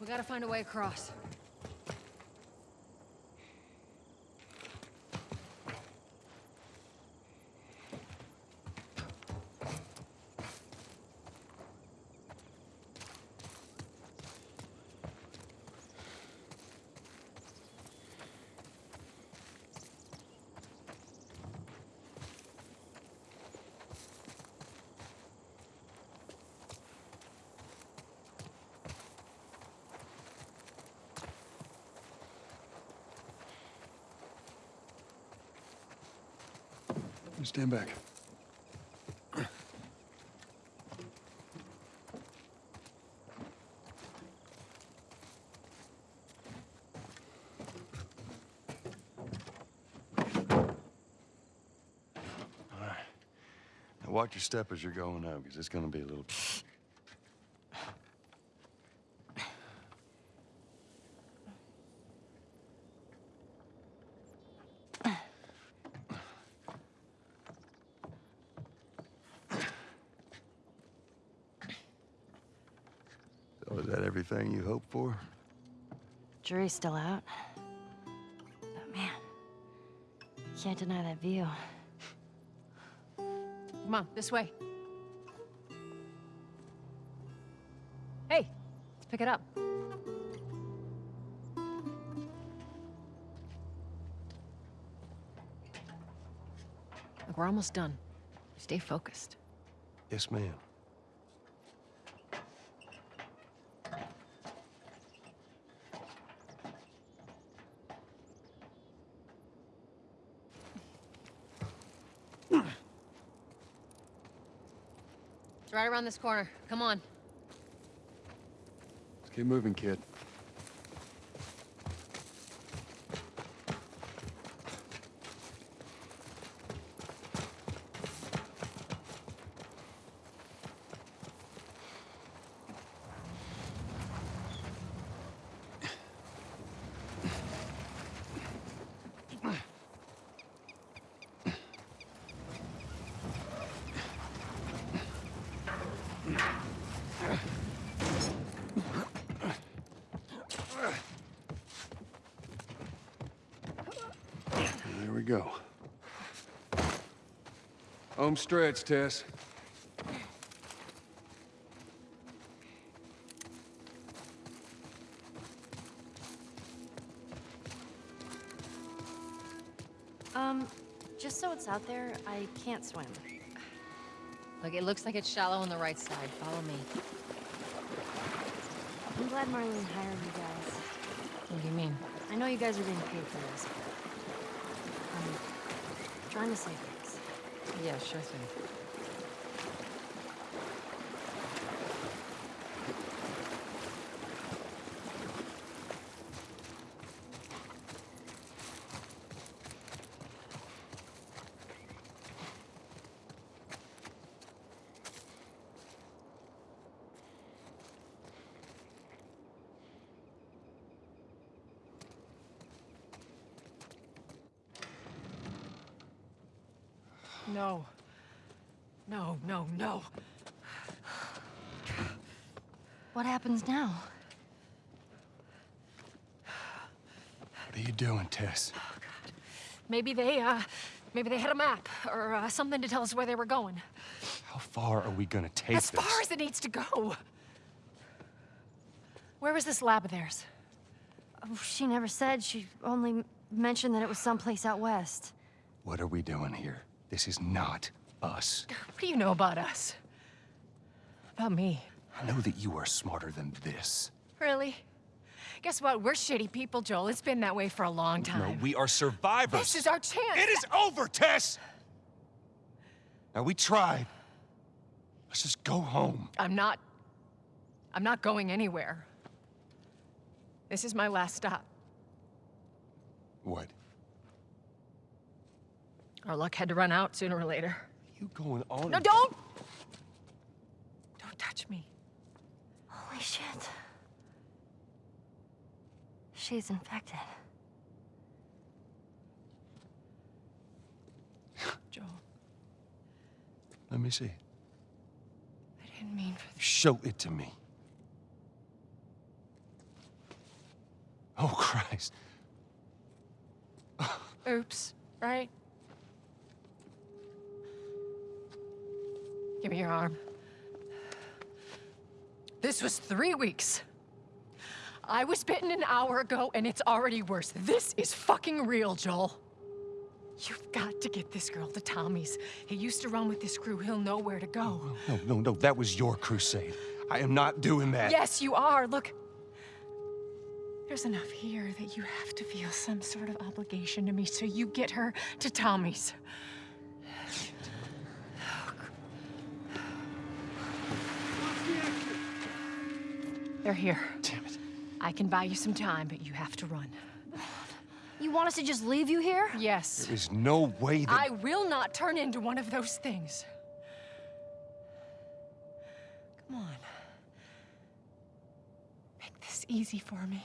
We gotta find a way across. Stand back. All right. Now watch your step as you're going up, because it's gonna be a little... everything you hoped for? Jury's still out. But man, can't deny that view. Come on, this way. Hey, let's pick it up. Look, we're almost done. Stay focused. Yes, ma'am. It's right around this corner. Come on. Let's keep moving, kid. There we go. Home stretch, Tess. Um, just so it's out there, I can't swim. Look, it looks like it's shallow on the right side. Follow me. I'm glad Marlene hired you guys. What do you mean? I know you guys are being paid for this, but I'm trying to save things. Yeah, sure thing. No. No, no, no. What happens now? What are you doing, Tess? Oh, God. Maybe they, uh, maybe they had a map or uh, something to tell us where they were going. How far are we gonna take As this? far as it needs to go. Where was this lab of theirs? Oh, she never said. She only mentioned that it was someplace out west. What are we doing here? This is not us. What do you know about us? About me? I know that you are smarter than this. Really? Guess what? We're shitty people, Joel. It's been that way for a long time. No, we are survivors. This is our chance. It is over, Tess! Now, we tried. Let's just go home. I'm not... I'm not going anywhere. This is my last stop. What? Our luck had to run out sooner or later. You going on? No, don't! Don't touch me. Holy shit. She's infected. Joel, Let me see. I didn't mean for this. Show it to me. Oh, Christ. Oops, right? Give me your arm. This was three weeks. I was bitten an hour ago, and it's already worse. This is fucking real, Joel. You've got to get this girl to Tommy's. He used to run with this crew. He'll know where to go. No, no, no, that was your crusade. I am not doing that. Yes, you are. Look. There's enough here that you have to feel some sort of obligation to me, so you get her to Tommy's. They're here. Damn it. I can buy you some time, but you have to run. You want us to just leave you here? Yes. There's no way that. I will not turn into one of those things. Come on. Make this easy for me.